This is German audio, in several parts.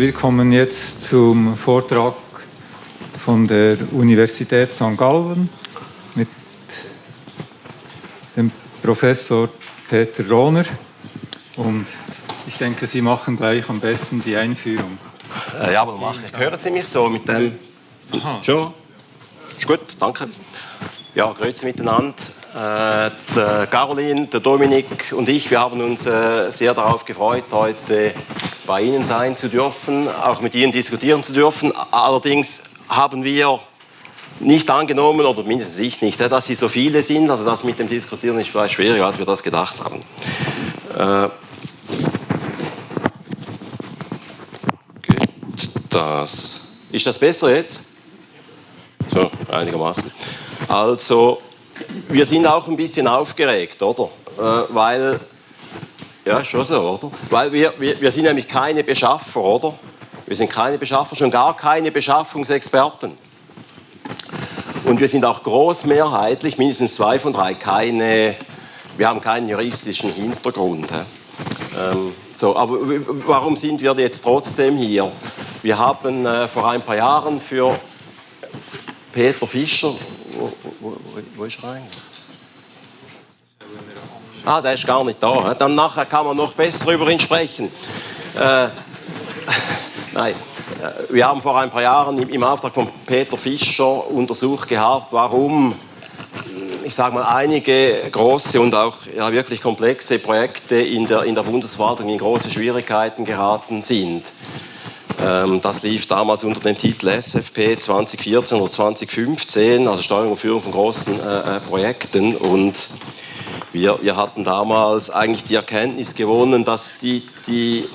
Wir kommen jetzt zum Vortrag von der Universität St. Gallen mit dem Professor Peter Rohner. Und ich denke, Sie machen gleich am besten die Einführung. Äh, ja, aber mache ich. Hören Sie mich so mit dem? Aha. Schon? Ist gut, danke. Ja, grüezi miteinander. Äh, der Caroline, der Dominik und ich, wir haben uns äh, sehr darauf gefreut, heute bei Ihnen sein zu dürfen, auch mit Ihnen diskutieren zu dürfen. Allerdings haben wir nicht angenommen, oder mindestens ich nicht, dass Sie so viele sind. Also das mit dem Diskutieren ist vielleicht schwieriger, als wir das gedacht haben. Äh, das. Ist das besser jetzt? So, einigermaßen. Also, wir sind auch ein bisschen aufgeregt, oder? Äh, weil, ja, schon so, oder? Weil wir, wir, wir sind nämlich keine Beschaffer, oder? Wir sind keine Beschaffer, schon gar keine Beschaffungsexperten. Und wir sind auch großmehrheitlich, mindestens zwei von drei, keine, wir haben keinen juristischen Hintergrund. Ähm, so, aber warum sind wir jetzt trotzdem hier? Wir haben äh, vor ein paar Jahren für Peter Fischer, wo, wo, wo ist er eigentlich? Ah, der ist gar nicht da. Dann nachher kann man noch besser über ihn sprechen. Äh, nein, äh, wir haben vor ein paar Jahren im Auftrag von Peter Fischer untersucht gehabt, warum ich sage mal, einige große und auch ja, wirklich komplexe Projekte in der, in der Bundesverwaltung in große Schwierigkeiten geraten sind. Ähm, das lief damals unter dem Titel SFP 2014 oder 2015, also Steuerung und Führung von großen äh, äh, Projekten. Und wir, wir hatten damals eigentlich die Erkenntnis gewonnen, dass die, die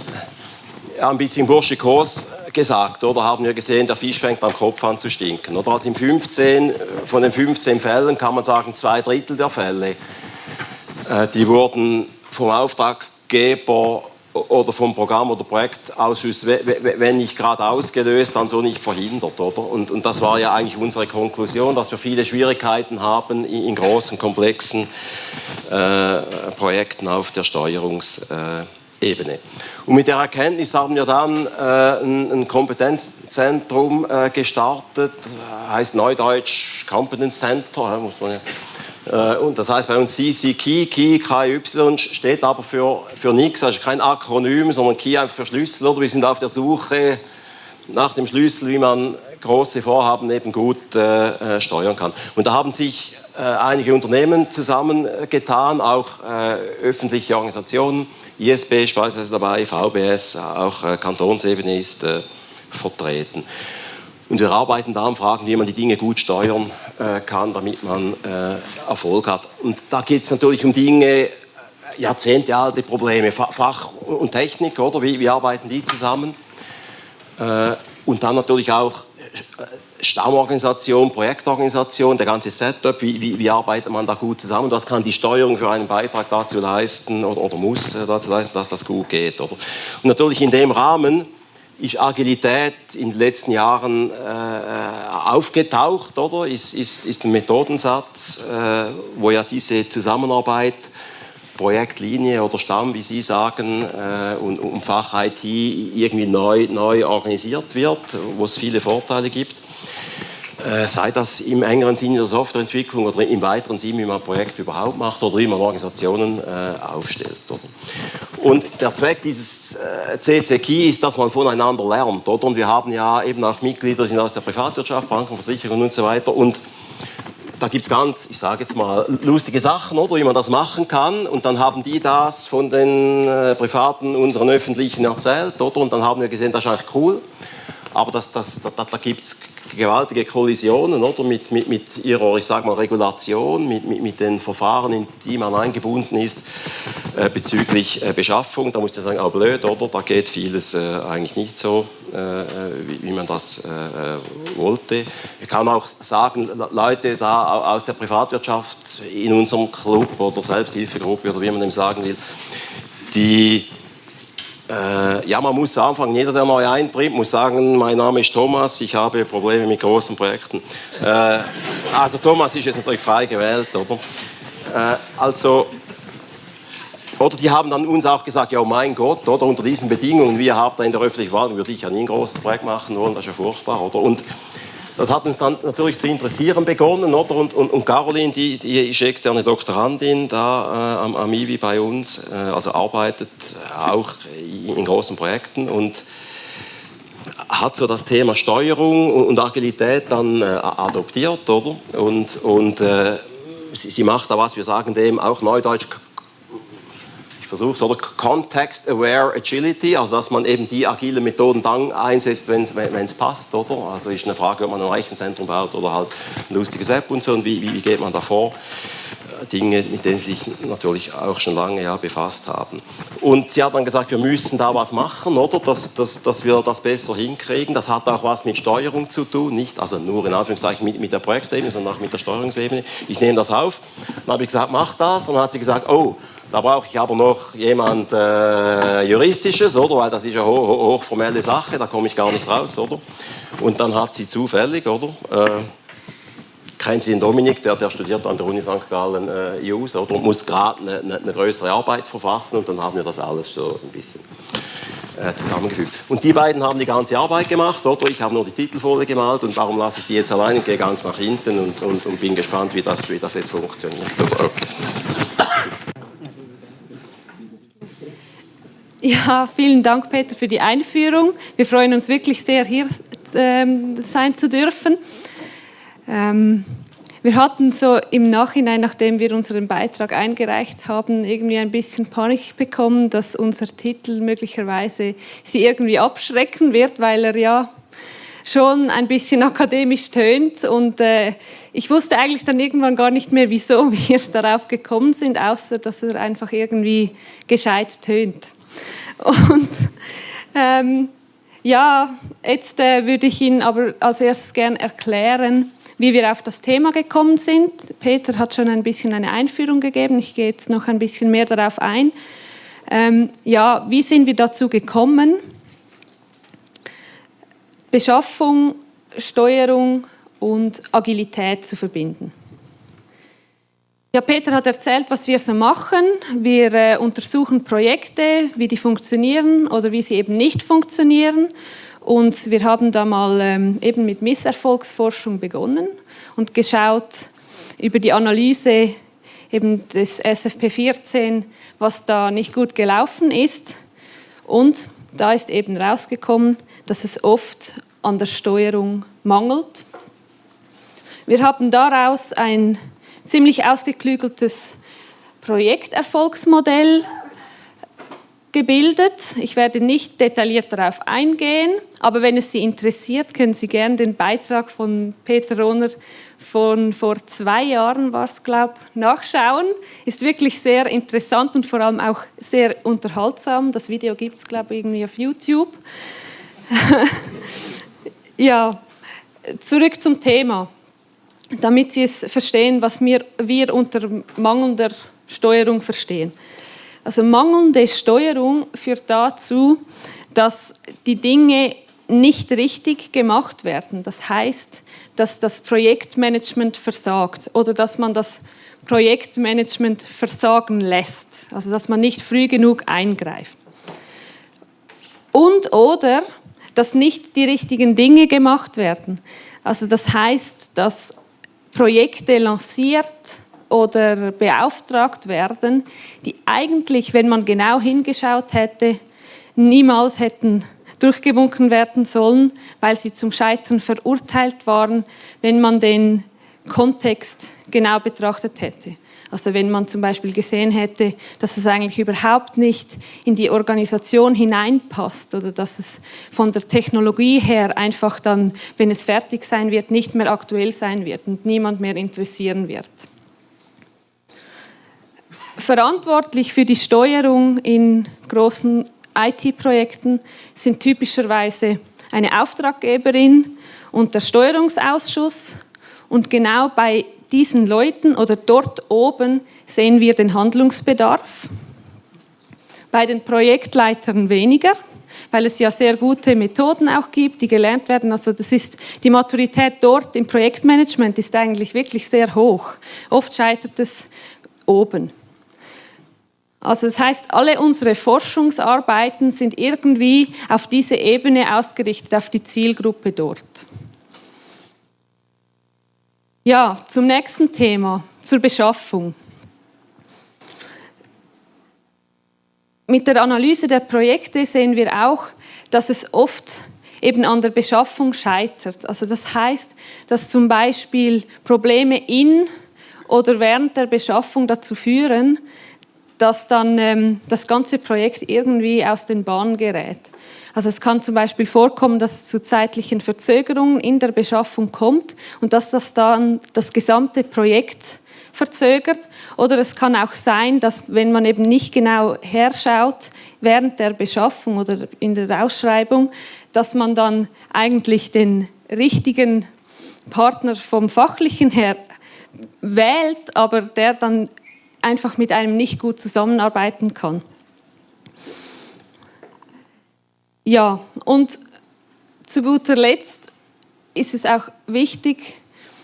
ein bisschen burschikos gesagt, oder haben wir gesehen, der Fisch fängt am Kopf an zu stinken. Oder also 15, von den 15 Fällen kann man sagen, zwei Drittel der Fälle, äh, die wurden vom Auftraggeber oder vom Programm- oder Projektausschuss, wenn nicht gerade ausgelöst, dann so nicht verhindert. Oder? Und, und das war ja eigentlich unsere Konklusion, dass wir viele Schwierigkeiten haben in, großen, komplexen äh, Projekten auf der Steuerungsebene. Und mit der Erkenntnis haben wir dann äh, ein, ein, Kompetenzzentrum äh, gestartet, heißt Neudeutsch Competence Center, muss man ja und das heißt bei uns CC Key, Key, KY steht aber für, für nichts, also kein Akronym, sondern Key einfach für Schlüssel. Oder wir sind auf der Suche nach dem Schlüssel, wie man große Vorhaben eben gut äh, äh steuern kann. Und da haben sich äh, einige Unternehmen zusammengetan, auch äh, öffentliche Organisationen, ISB ist beispielsweise dabei, VBS, auch äh, Kantonsebene ist vertreten. Und wir arbeiten da an Fragen, wie man die Dinge gut steuern äh, kann, damit man äh, Erfolg hat. Und da geht es natürlich um Dinge, äh, jahrzehntealte Probleme, Fach und Technik, oder? Wie, wie arbeiten die zusammen? Äh, und dann natürlich auch äh, Stammorganisation, Projektorganisation, der ganze Setup, wie, wie, wie, arbeitet man da gut zusammen? Was kann die Steuerung für einen Beitrag dazu leisten oder, oder muss dazu leisten, dass das gut geht? Oder? Und natürlich in dem Rahmen ist Agilität in den letzten Jahren äh, aufgetaucht, oder? Ist, ist, ist ein Methodensatz, äh, wo ja diese Zusammenarbeit, Projektlinie oder Stamm, wie Sie sagen, äh, und, und Fach IT irgendwie neu, neu organisiert wird, wo es viele Vorteile gibt. Äh, sei das im engeren Sinne der Softwareentwicklung oder im weiteren Sinne, wie man ein Projekt überhaupt macht oder wie man Organisationen äh, aufstellt. Oder? Und der Zweck dieses äh, CCKI ist, dass man voneinander lernt. Oder? Und wir haben ja eben auch Mitglieder sind aus der Privatwirtschaft, Banken, Versicherungen und so weiter. Und da gibt es ganz, ich sage jetzt mal, lustige Sachen, oder, wie man das machen kann. Und dann haben die das von den äh, Privaten, unseren Öffentlichen erzählt. Oder? Und dann haben wir gesehen, das ist eigentlich cool. Aber das, das, da, da gibt es gewaltige Kollisionen oder? Mit, mit, mit ihrer, ich sag mal, Regulation, mit, mit, mit den Verfahren, in die man eingebunden ist äh, bezüglich äh, Beschaffung. Da muss ich sagen, auch blöd, oder? Da geht vieles äh, eigentlich nicht so, äh, wie, wie, man das äh, äh, wollte. Ich kann auch sagen, Leute da aus der Privatwirtschaft in unserem Club oder Selbsthilfegruppe oder wie man dem sagen will, die äh, ja, man muss anfangen, jeder, der neu eintritt, muss sagen, mein Name ist Thomas, ich habe Probleme mit großen Projekten. Äh, also Thomas ist jetzt natürlich frei gewählt, oder? Äh, also, oder die haben dann uns auch gesagt, ja mein Gott, oder unter diesen Bedingungen, wir haben da in der öffentlichen Verwaltung, würde ich ja nie ein großes Projekt machen wollen, das ist ja furchtbar, oder? Und das hat uns dann natürlich zu interessieren begonnen, oder? Und, und, und Caroline, die, die ist externe Doktorandin da äh, am, am IWI bei uns, äh, also arbeitet auch in, in großen Projekten und hat so das Thema Steuerung und Agilität dann äh, adoptiert, oder? Und, und äh, sie, sie, macht da was, wir sagen dem auch neudeutsch versuche es, oder Context-Aware Agility, also dass man eben die agilen Methoden dann einsetzt, wenn es passt, oder? Also ist eine Frage, ob man ein Rechenzentrum baut oder halt ein lustiges App und so und wie, wie geht man da vor? Dinge, mit denen sie sich natürlich auch schon lange ja, befasst haben. Und sie hat dann gesagt, wir müssen da was machen, oder? Dass, dass, dass wir das besser hinkriegen. Das hat auch was mit Steuerung zu tun, nicht also nur in Anführungszeichen mit, mit der Projektebene, sondern auch mit der Steuerungsebene. Ich nehme das auf. Dann habe ich gesagt, mach das. Und dann hat sie gesagt, oh, da brauche ich aber noch jemand äh, Juristisches, oder? Weil das ist eine ho hochformelle Sache, da komme ich gar nicht raus, oder? Und dann hat sie zufällig, oder? Äh, kennt sie den Dominik, der, der studiert an der Uni St. Gallen äh, JUS, oder? Und muss gerade eine, eine, eine, größere Arbeit verfassen und dann haben wir das alles so ein bisschen äh, zusammengefügt. Und die beiden haben die ganze Arbeit gemacht, oder? Ich habe nur die Titelfolie gemalt und darum lasse ich die jetzt allein und gehe ganz nach hinten und, und, und bin gespannt, wie das, wie das jetzt funktioniert. Ja, vielen Dank, Peter, für die Einführung. Wir freuen uns wirklich sehr, hier ähm, sein zu dürfen. Ähm, wir hatten so im Nachhinein, nachdem wir unseren Beitrag eingereicht haben, irgendwie ein bisschen Panik bekommen, dass unser Titel möglicherweise sie irgendwie abschrecken wird, weil er ja schon ein bisschen akademisch tönt. Und äh, ich wusste eigentlich dann irgendwann gar nicht mehr, wieso wir darauf gekommen sind, außer dass er einfach irgendwie gescheit tönt. Und ähm, ja, jetzt äh, würde ich Ihnen aber als erstes gerne erklären, wie wir auf das Thema gekommen sind. Peter hat schon ein bisschen eine Einführung gegeben, ich gehe jetzt noch ein bisschen mehr darauf ein. Ähm, ja, wie sind wir dazu gekommen? Beschaffung, Steuerung und Agilität zu verbinden. Ja, Peter hat erzählt, was wir so machen. Wir äh, untersuchen Projekte, wie die funktionieren oder wie sie eben nicht funktionieren. Und wir haben da mal ähm, eben mit Misserfolgsforschung begonnen und geschaut über die Analyse eben des SFP 14, was da nicht gut gelaufen ist. Und da ist eben rausgekommen, dass es oft an der Steuerung mangelt. Wir haben daraus ein ziemlich ausgeklügeltes Projekterfolgsmodell gebildet. Ich werde nicht detailliert darauf eingehen, aber wenn es Sie interessiert, können Sie gerne den Beitrag von Peter Rohner von vor zwei Jahren, war es glaube nachschauen. Ist wirklich sehr interessant und vor allem auch sehr unterhaltsam. Das Video gibt es glaube irgendwie auf YouTube. ja, zurück zum Thema damit Sie es verstehen, was wir, wir unter mangelnder Steuerung verstehen. Also mangelnde Steuerung führt dazu, dass die Dinge nicht richtig gemacht werden. Das heißt, dass das Projektmanagement versagt oder dass man das Projektmanagement versagen lässt, also dass man nicht früh genug eingreift. Und oder dass nicht die richtigen Dinge gemacht werden. Also das heißt, dass Projekte lanciert oder beauftragt werden, die eigentlich, wenn man genau hingeschaut hätte, niemals hätten durchgewunken werden sollen, weil sie zum Scheitern verurteilt waren, wenn man den Kontext genau betrachtet hätte. Also wenn man zum Beispiel gesehen hätte, dass es eigentlich überhaupt nicht in die Organisation hineinpasst oder dass es von der Technologie her einfach dann, wenn es fertig sein wird, nicht mehr aktuell sein wird und niemand mehr interessieren wird. Verantwortlich für die Steuerung in großen IT-Projekten sind typischerweise eine Auftraggeberin und der Steuerungsausschuss. Und genau bei diesen Leuten oder dort oben sehen wir den Handlungsbedarf. Bei den Projektleitern weniger, weil es ja sehr gute Methoden auch gibt, die gelernt werden. Also das ist die Maturität dort im Projektmanagement ist eigentlich wirklich sehr hoch. Oft scheitert es oben. Also das heißt, alle unsere Forschungsarbeiten sind irgendwie auf diese Ebene ausgerichtet, auf die Zielgruppe dort. Ja, zum nächsten Thema, zur Beschaffung. Mit der Analyse der Projekte sehen wir auch, dass es oft eben an der Beschaffung scheitert. Also das heißt, dass zum Beispiel Probleme in oder während der Beschaffung dazu führen, dass dann ähm, das ganze Projekt irgendwie aus den Bahnen gerät. Also es kann zum Beispiel vorkommen, dass es zu zeitlichen Verzögerungen in der Beschaffung kommt und dass das dann das gesamte Projekt verzögert. Oder es kann auch sein, dass wenn man eben nicht genau herschaut während der Beschaffung oder in der Ausschreibung, dass man dann eigentlich den richtigen Partner vom fachlichen her wählt, aber der dann einfach mit einem nicht gut zusammenarbeiten kann. Ja, und zu guter Letzt ist es auch wichtig,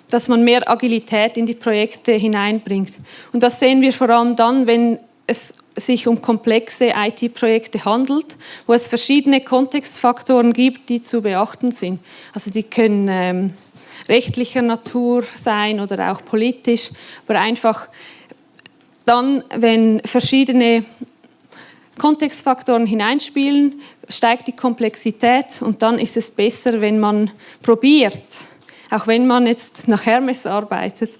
dass man mehr Agilität in die Projekte hineinbringt. Und das sehen wir vor allem dann, wenn es sich um komplexe IT-Projekte handelt, wo es verschiedene Kontextfaktoren gibt, die zu beachten sind. Also die können ähm, rechtlicher Natur sein oder auch politisch, aber einfach dann, wenn verschiedene Kontextfaktoren hineinspielen, steigt die Komplexität und dann ist es besser, wenn man probiert, auch wenn man jetzt nach Hermes arbeitet,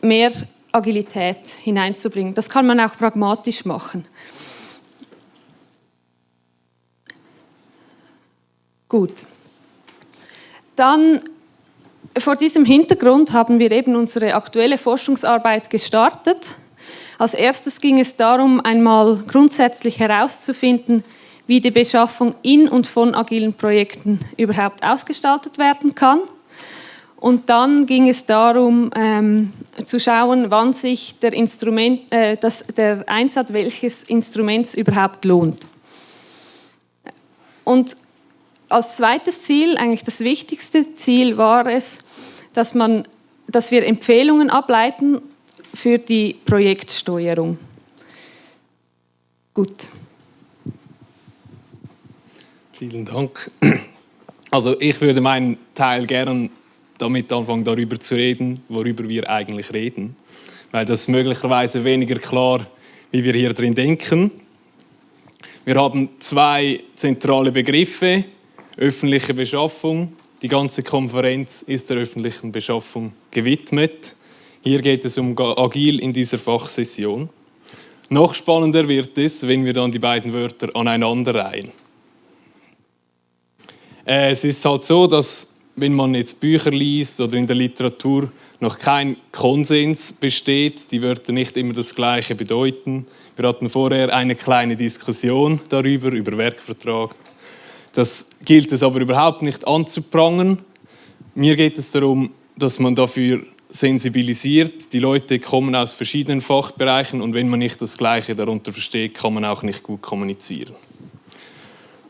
mehr Agilität hineinzubringen. Das kann man auch pragmatisch machen. Gut. Dann vor diesem Hintergrund haben wir eben unsere aktuelle Forschungsarbeit gestartet. Als erstes ging es darum, einmal grundsätzlich herauszufinden, wie die Beschaffung in und von agilen Projekten überhaupt ausgestaltet werden kann. Und dann ging es darum, ähm, zu schauen, wann sich der, Instrument, äh, das, der Einsatz welches Instruments überhaupt lohnt. Und als zweites Ziel, eigentlich das wichtigste Ziel, war es, dass, man, dass wir Empfehlungen ableiten für die Projektsteuerung. Gut. Vielen Dank. Also ich würde meinen Teil gerne damit anfangen, darüber zu reden, worüber wir eigentlich reden. Weil das möglicherweise weniger klar, wie wir hier drin denken. Wir haben zwei zentrale Begriffe. Öffentliche Beschaffung. Die ganze Konferenz ist der öffentlichen Beschaffung gewidmet. Hier geht es um Agil in dieser Fachsession. Noch spannender wird es, wenn wir dann die beiden Wörter aneinander reihen. Äh, es ist halt so, dass wenn man jetzt Bücher liest oder in der Literatur noch kein Konsens besteht, die Wörter nicht immer das Gleiche bedeuten. Wir hatten vorher eine kleine Diskussion darüber, über Werkvertrag. Das gilt es aber überhaupt nicht anzuprangern. Mir geht es darum, dass man dafür sensibilisiert. Die Leute kommen aus verschiedenen Fachbereichen und wenn man nicht das Gleiche darunter versteht, kann man auch nicht gut kommunizieren.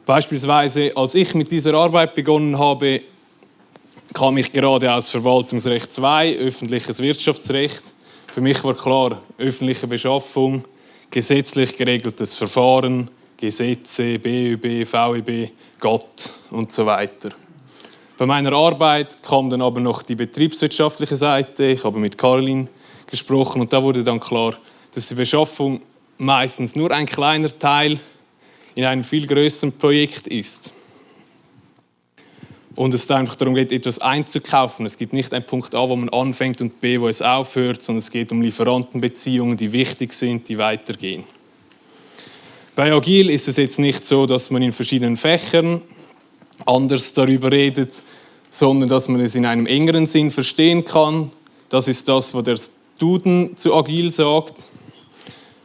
Beispielsweise, als ich mit dieser Arbeit begonnen habe, kam ich gerade aus Verwaltungsrecht 2, öffentliches Wirtschaftsrecht. Für mich war klar, öffentliche Beschaffung, gesetzlich geregeltes Verfahren, Gesetze, BÜB, VEB, Gott und so weiter. Bei meiner Arbeit kam dann aber noch die betriebswirtschaftliche Seite. Ich habe mit Caroline gesprochen und da wurde dann klar, dass die Beschaffung meistens nur ein kleiner Teil in einem viel größeren Projekt ist und es einfach darum geht, etwas einzukaufen. Es gibt nicht einen Punkt A, wo man anfängt und B, wo es aufhört, sondern es geht um Lieferantenbeziehungen, die wichtig sind, die weitergehen. Bei Agil ist es jetzt nicht so, dass man in verschiedenen Fächern anders darüber redet, sondern dass man es in einem engeren Sinn verstehen kann. Das ist das, was der Duden zu Agil sagt.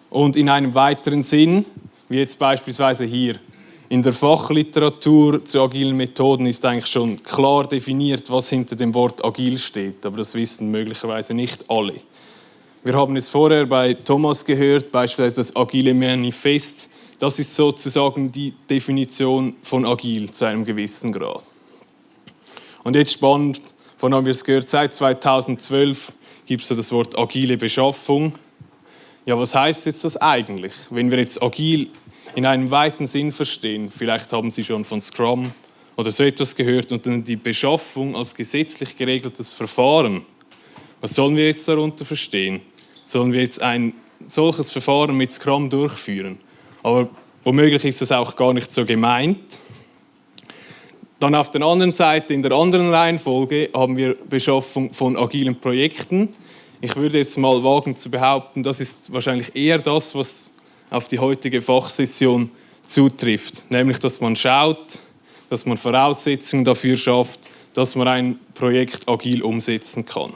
Und in einem weiteren Sinn, wie jetzt beispielsweise hier, in der Fachliteratur zu agilen Methoden ist eigentlich schon klar definiert, was hinter dem Wort agil steht, aber das wissen möglicherweise nicht alle. Wir haben es vorher bei Thomas gehört, beispielsweise das agile Manifest. Das ist sozusagen die Definition von agil zu einem gewissen Grad. Und jetzt spannend, von haben wir es gehört, seit 2012 gibt es das Wort agile Beschaffung. ja, was heißt jetzt das eigentlich? Wenn wir jetzt agil in einem weiten Sinn verstehen, vielleicht haben Sie schon von Scrum oder so etwas gehört und dann die Beschaffung als gesetzlich geregeltes Verfahren. Was sollen wir jetzt darunter verstehen? Sollen wir jetzt ein solches Verfahren mit Scrum durchführen? Aber womöglich ist das auch gar nicht so gemeint. Dann auf der anderen Seite, in der anderen Reihenfolge, haben wir Beschaffung von agilen Projekten. Ich würde jetzt mal wagen zu behaupten, das ist wahrscheinlich eher das, was auf die heutige Fachsession zutrifft. Nämlich, dass man schaut, dass man Voraussetzungen dafür schafft, dass man ein Projekt agil umsetzen kann.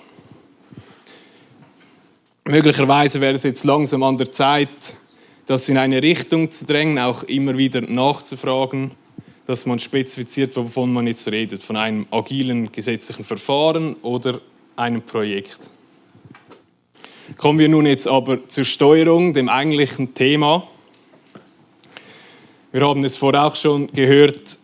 Möglicherweise wäre es jetzt langsam an der Zeit, das in eine Richtung zu drängen, auch immer wieder nachzufragen, dass man spezifiziert, wovon man jetzt redet, von einem agilen gesetzlichen Verfahren oder einem Projekt. Kommen wir nun jetzt aber zur Steuerung, dem eigentlichen Thema. Wir haben es vorher auch schon gehört,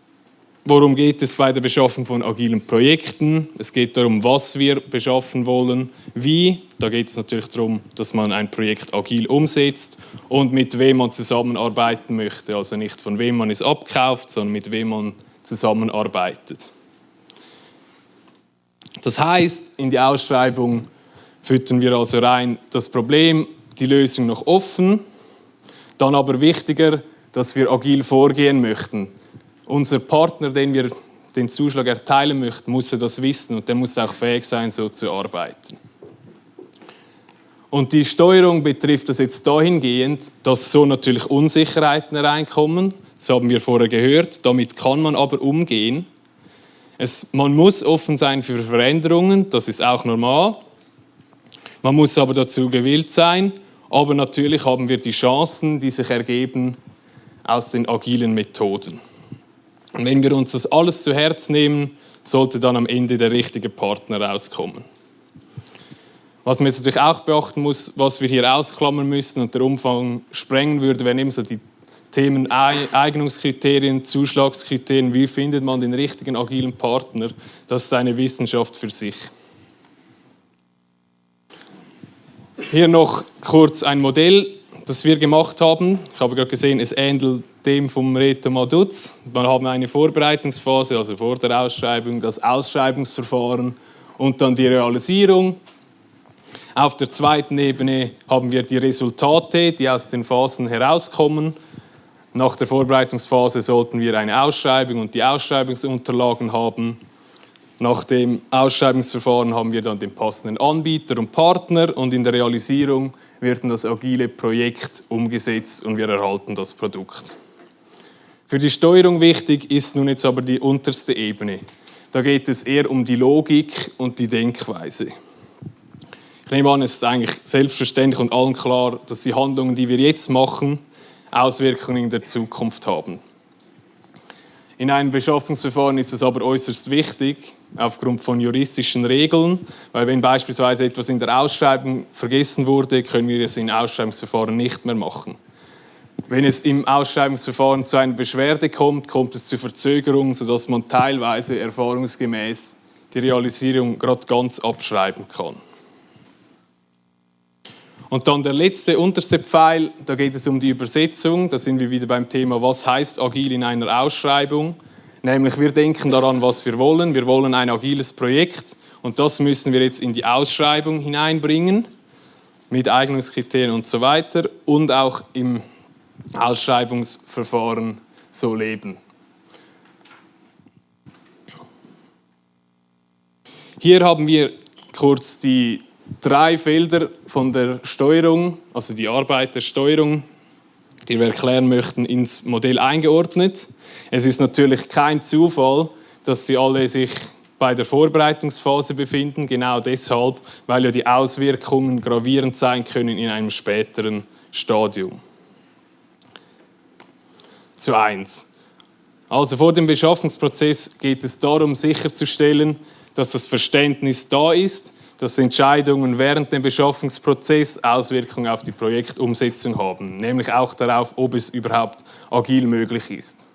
worum geht es bei der Beschaffung von agilen Projekten. Es geht darum, was wir beschaffen wollen, wie. Da geht es natürlich darum, dass man ein Projekt agil umsetzt und mit wem man zusammenarbeiten möchte. Also nicht von wem man es abkauft, sondern mit wem man zusammenarbeitet. Das heißt, in die Ausschreibung füttern wir also rein das Problem, die Lösung noch offen, dann aber wichtiger, dass wir agil vorgehen möchten. Unser Partner, den wir den Zuschlag erteilen möchten, muss das wissen und der muss auch fähig sein, so zu arbeiten. Und die Steuerung betrifft das jetzt dahingehend, dass so natürlich Unsicherheiten reinkommen. Das haben wir vorher gehört. Damit kann man aber umgehen. Es, man muss offen sein für Veränderungen, das ist auch normal. Man muss aber dazu gewillt sein. Aber natürlich haben wir die Chancen, die sich ergeben aus den agilen Methoden. Und wenn wir uns das alles zu Herz nehmen, sollte dann am Ende der richtige Partner rauskommen. Was man jetzt natürlich auch beachten muss, was wir hier ausklammern müssen und der Umfang sprengen würde, wären eben so die Themen Eignungskriterien, Zuschlagskriterien, wie findet man den richtigen agilen Partner. Das ist eine Wissenschaft für sich. Hier noch kurz ein Modell, das wir gemacht haben. Ich habe gerade gesehen, es ähnelt dem vom Reto Maduz. Wir haben eine Vorbereitungsphase, also vor der Ausschreibung, das Ausschreibungsverfahren und dann die Realisierung. Auf der zweiten Ebene haben wir die Resultate, die aus den Phasen herauskommen. Nach der Vorbereitungsphase sollten wir eine Ausschreibung und die Ausschreibungsunterlagen haben. Nach dem Ausschreibungsverfahren haben wir dann den passenden Anbieter und Partner und in der Realisierung wird das agile Projekt umgesetzt und wir erhalten das Produkt. Für die Steuerung wichtig ist nun jetzt aber die unterste Ebene. Da geht es eher um die Logik und die Denkweise. Ich nehme an, es ist eigentlich selbstverständlich und allen klar, dass die Handlungen, die wir jetzt machen, Auswirkungen in der Zukunft haben. In einem Beschaffungsverfahren ist es aber äußerst wichtig, aufgrund von juristischen Regeln, weil wenn beispielsweise etwas in der Ausschreibung vergessen wurde, können wir es im Ausschreibungsverfahren nicht mehr machen. Wenn es im Ausschreibungsverfahren zu einer Beschwerde kommt, kommt es zu Verzögerungen, sodass man teilweise erfahrungsgemäß die Realisierung gerade ganz abschreiben kann. Und dann der letzte, unterste Pfeil, da geht es um die Übersetzung. Da sind wir wieder beim Thema, was heißt agil in einer Ausschreibung. Nämlich wir denken daran, was wir wollen. Wir wollen ein agiles Projekt und das müssen wir jetzt in die Ausschreibung hineinbringen mit Eignungskriterien und so weiter und auch im Ausschreibungsverfahren so leben. Hier haben wir kurz die drei Felder von der Steuerung, also die Arbeit der Steuerung, die wir erklären möchten, ins Modell eingeordnet. Es ist natürlich kein Zufall, dass sie alle sich bei der Vorbereitungsphase befinden, genau deshalb, weil ja die Auswirkungen gravierend sein können in einem späteren Stadium. Zu eins. Also vor dem Beschaffungsprozess geht es darum, sicherzustellen, dass das Verständnis da ist, dass Entscheidungen während dem Beschaffungsprozess Auswirkungen auf die Projektumsetzung haben, nämlich auch darauf, ob es überhaupt agil möglich ist.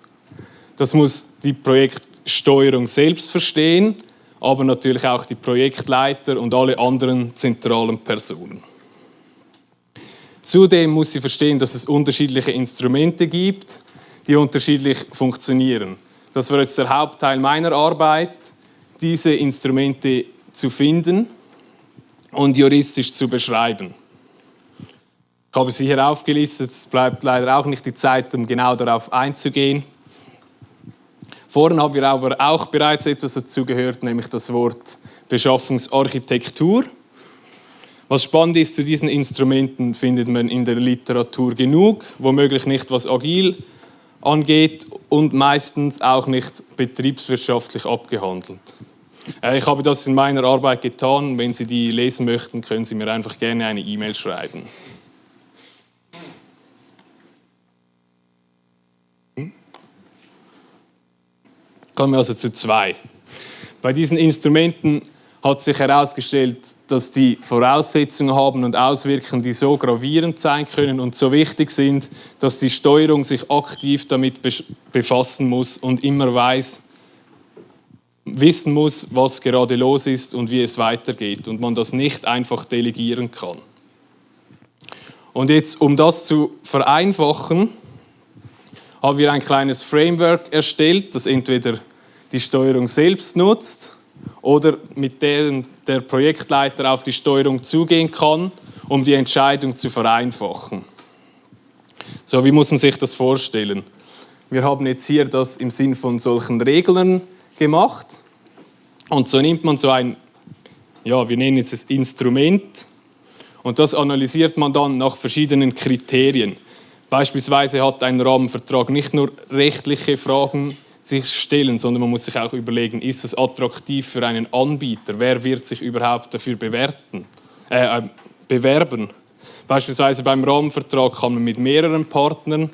Das muss die Projektsteuerung selbst verstehen, aber natürlich auch die Projektleiter und alle anderen zentralen Personen. Zudem muss sie verstehen, dass es unterschiedliche Instrumente gibt, die unterschiedlich funktionieren. Das war jetzt der Hauptteil meiner Arbeit, diese Instrumente zu finden und juristisch zu beschreiben. Ich habe sie hier aufgelistet, es bleibt leider auch nicht die Zeit, um genau darauf einzugehen. Vorhin haben wir aber auch bereits etwas dazu gehört, nämlich das Wort Beschaffungsarchitektur. Was spannend ist, zu diesen Instrumenten findet man in der Literatur genug, womöglich nicht was agil angeht und meistens auch nicht betriebswirtschaftlich abgehandelt. Äh, ich habe das in meiner Arbeit getan. Wenn Sie die lesen möchten, können Sie mir einfach gerne eine E-Mail schreiben. Kommen wir also zu zwei. Bei diesen Instrumenten hat sich herausgestellt, dass die Voraussetzungen haben und Auswirkungen, die so gravierend sein können und so wichtig sind, dass die Steuerung sich aktiv damit befassen muss und immer weiß, wissen muss, was gerade los ist und wie es weitergeht und man das nicht einfach delegieren kann. Und jetzt, um das zu vereinfachen, haben wir ein kleines Framework erstellt, das entweder die Steuerung selbst nutzt oder mit dem der Projektleiter auf die Steuerung zugehen kann, um die Entscheidung zu vereinfachen. So, wie muss man sich das vorstellen? Wir haben jetzt hier das im Sinn von solchen Regeln gemacht und so nimmt man so ein, ja, wir nennen es Instrument und das analysiert man dann nach verschiedenen Kriterien. Beispielsweise hat ein Rahmenvertrag nicht nur rechtliche Fragen sich stellen, sondern man muss sich auch überlegen, ist es attraktiv für einen Anbieter? Wer wird sich überhaupt dafür bewerten, äh, äh, bewerben? Beispielsweise beim Rahmenvertrag kann man mit mehreren Partnern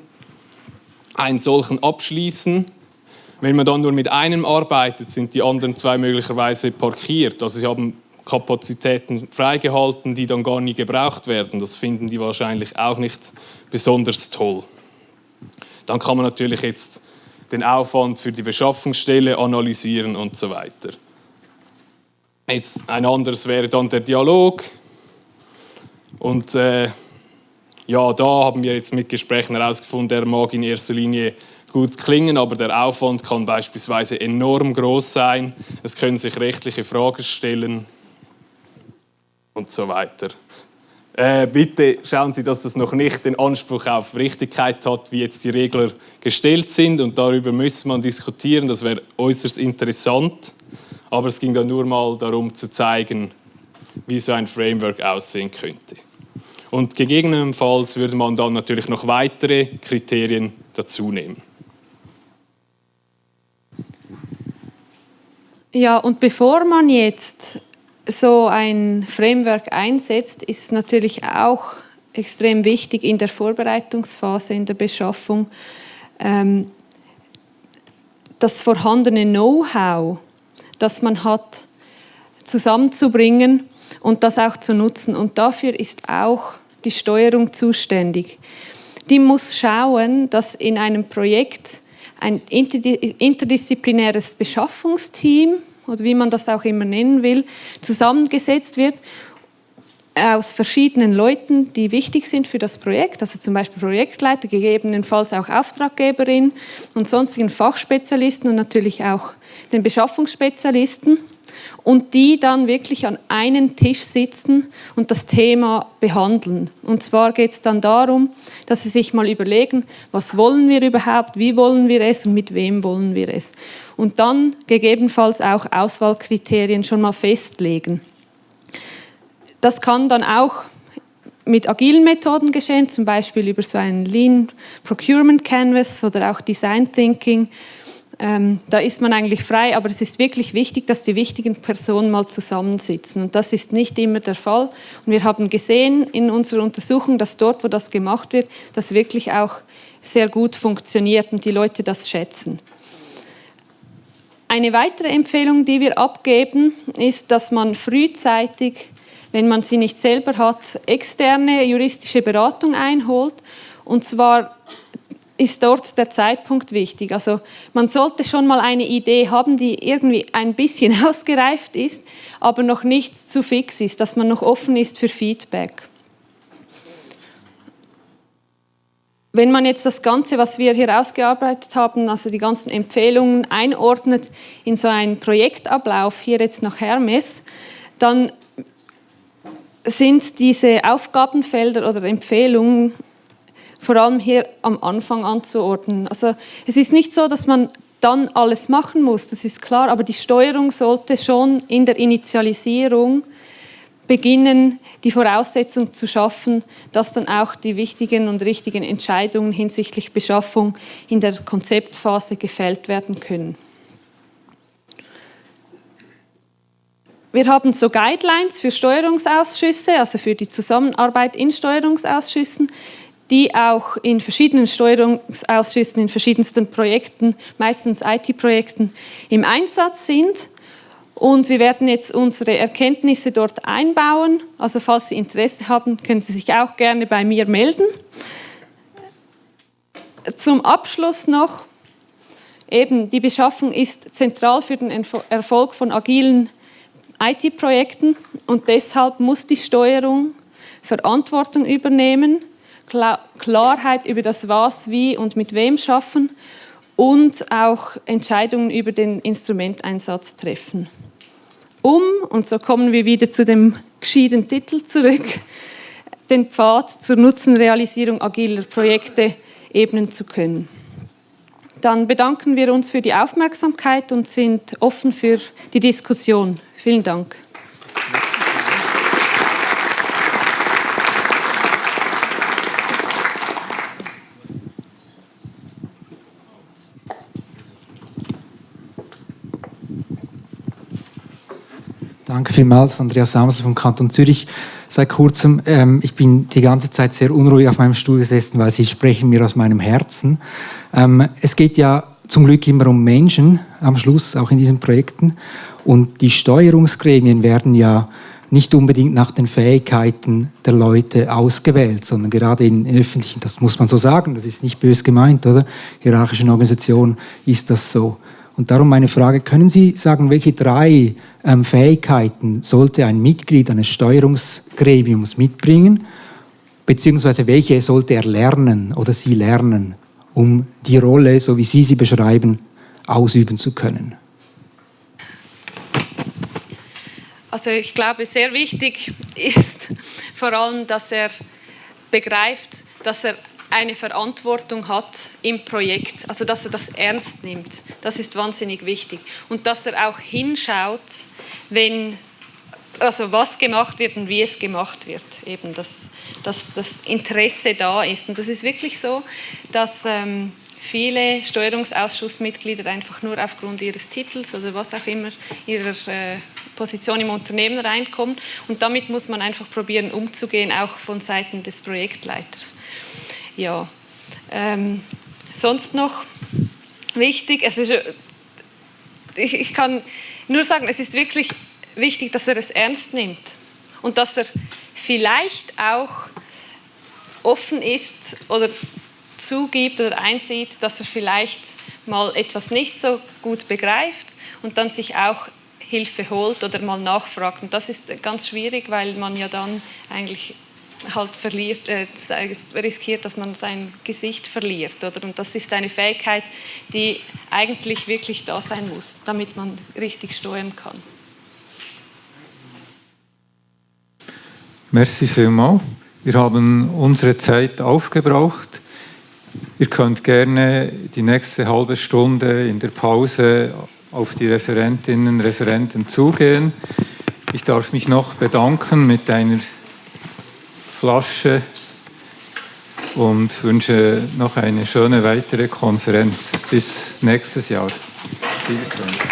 einen solchen abschließen. Wenn man dann nur mit einem arbeitet, sind die anderen zwei möglicherweise parkiert. Also sie haben Kapazitäten freigehalten, die dann gar nie gebraucht werden. Das finden die wahrscheinlich auch nicht besonders toll. Dann kann man natürlich jetzt den Aufwand für die Beschaffungsstelle analysieren und so weiter. Jetzt ein anderes wäre dann der Dialog. Und äh, ja, da haben wir jetzt mit Gesprächen herausgefunden, der mag in erster Linie gut klingen, aber der Aufwand kann beispielsweise enorm groß sein. Es können sich rechtliche Fragen stellen und so weiter. Äh, bitte schauen Sie, dass das noch nicht den Anspruch auf Richtigkeit hat, wie jetzt die Regler gestellt sind. Und darüber müsste man diskutieren. Das wäre äußerst interessant. Aber es ging dann nur mal darum zu zeigen, wie so ein Framework aussehen könnte. Und gegebenenfalls würde man dann natürlich noch weitere Kriterien dazu nehmen. Ja, und bevor man jetzt so ein Framework einsetzt, ist natürlich auch extrem wichtig in der Vorbereitungsphase, in der Beschaffung, ähm, das vorhandene Know-how, das man hat, zusammenzubringen und das auch zu nutzen. Und dafür ist auch die Steuerung zuständig. Die muss schauen, dass in einem Projekt ein interdisziplinäres Beschaffungsteam oder wie man das auch immer nennen will, zusammengesetzt wird aus verschiedenen Leuten, die wichtig sind für das Projekt, also zum Beispiel Projektleiter, gegebenenfalls auch Auftraggeberin und sonstigen Fachspezialisten und natürlich auch den Beschaffungsspezialisten und die dann wirklich an einen Tisch sitzen und das Thema behandeln. Und zwar geht es dann darum, dass sie sich mal überlegen, was wollen wir überhaupt, wie wollen wir es und mit wem wollen wir es. Und dann gegebenenfalls auch Auswahlkriterien schon mal festlegen. Das kann dann auch mit agilen Methoden geschehen, zum Beispiel über so einen Lean Procurement Canvas oder auch Design Thinking ähm, da ist man eigentlich frei, aber es ist wirklich wichtig, dass die wichtigen Personen mal zusammensitzen. Und das ist nicht immer der Fall. Und wir haben gesehen in unserer Untersuchung, dass dort, wo das gemacht wird, das wirklich auch sehr gut funktioniert und die Leute das schätzen. Eine weitere Empfehlung, die wir abgeben, ist, dass man frühzeitig, wenn man sie nicht selber hat, externe juristische Beratung einholt. Und zwar ist dort der Zeitpunkt wichtig. Also man sollte schon mal eine Idee haben, die irgendwie ein bisschen ausgereift ist, aber noch nicht zu fix ist, dass man noch offen ist für Feedback. wenn man jetzt das Ganze, was wir hier ausgearbeitet haben, also die ganzen Empfehlungen einordnet in so einen Projektablauf, hier jetzt nach Hermes, dann sind diese Aufgabenfelder oder Empfehlungen vor allem hier am Anfang anzuordnen. Also es ist nicht so, dass man dann alles machen muss, das ist klar, aber die Steuerung sollte schon in der Initialisierung beginnen, die Voraussetzung zu schaffen, dass dann auch die wichtigen und richtigen Entscheidungen hinsichtlich Beschaffung in der Konzeptphase gefällt werden können. Wir haben so Guidelines für Steuerungsausschüsse, also für die Zusammenarbeit in Steuerungsausschüssen, die auch in verschiedenen Steuerungsausschüssen, in verschiedensten Projekten, meistens IT-Projekten, im Einsatz sind. Und wir werden jetzt unsere Erkenntnisse dort einbauen. Also falls Sie Interesse haben, können Sie sich auch gerne bei mir melden. Zum Abschluss noch, eben die Beschaffung ist zentral für den Erfolg von agilen IT-Projekten und deshalb muss die Steuerung Verantwortung übernehmen, Klarheit über das Was, Wie und mit wem schaffen und auch Entscheidungen über den Instrumenteinsatz treffen. Um, und so kommen wir wieder zu dem geschiedenen Titel zurück, den Pfad zur Nutzenrealisierung agiler Projekte ebnen zu können. Dann bedanken wir uns für die Aufmerksamkeit und sind offen für die Diskussion. Vielen Dank. Danke vielmals, Andreas Samsel vom Kanton Zürich. Seit kurzem, ähm, ich bin die ganze Zeit sehr unruhig auf meinem Stuhl gesessen, weil Sie sprechen mir aus meinem Herzen. Ähm, es geht ja zum Glück immer um Menschen am Schluss, auch in diesen Projekten. Und die Steuerungsgremien werden ja nicht unbedingt nach den Fähigkeiten der Leute ausgewählt, sondern gerade in, in öffentlichen, das muss man so sagen, das ist nicht bös gemeint, oder? Hierarchischen Organisationen ist das so. Und darum meine Frage, können Sie sagen, welche drei ähm, Fähigkeiten sollte ein Mitglied eines Steuerungsgremiums mitbringen, beziehungsweise welche sollte er lernen oder sie lernen, um die Rolle, so wie Sie sie beschreiben, ausüben zu können? Also ich glaube, sehr wichtig ist vor allem, dass er begreift, dass er eine Verantwortung hat im Projekt, also dass er das ernst nimmt. Das ist wahnsinnig wichtig. Und dass er auch hinschaut, wenn, also was gemacht wird und wie es gemacht wird. Eben, dass, dass das Interesse da ist. Und das ist wirklich so, dass ähm, viele Steuerungsausschussmitglieder einfach nur aufgrund ihres Titels oder was auch immer, ihrer äh, Position im Unternehmen reinkommen. Und damit muss man einfach probieren, umzugehen, auch von Seiten des Projektleiters. Ja, ähm, sonst noch wichtig, es ist, ich, ich kann nur sagen, es ist wirklich wichtig, dass er es ernst nimmt und dass er vielleicht auch offen ist oder zugibt oder einsieht, dass er vielleicht mal etwas nicht so gut begreift und dann sich auch Hilfe holt oder mal nachfragt. Und das ist ganz schwierig, weil man ja dann eigentlich halt verliert, äh, riskiert, dass man sein Gesicht verliert. Oder? Und das ist eine Fähigkeit, die eigentlich wirklich da sein muss, damit man richtig steuern kann. Merci vielmals. Wir haben unsere Zeit aufgebraucht. Ihr könnt gerne die nächste halbe Stunde in der Pause auf die Referentinnen und Referenten zugehen. Ich darf mich noch bedanken mit einer Flasche und wünsche noch eine schöne weitere Konferenz. Bis nächstes Jahr. Wiedersehen.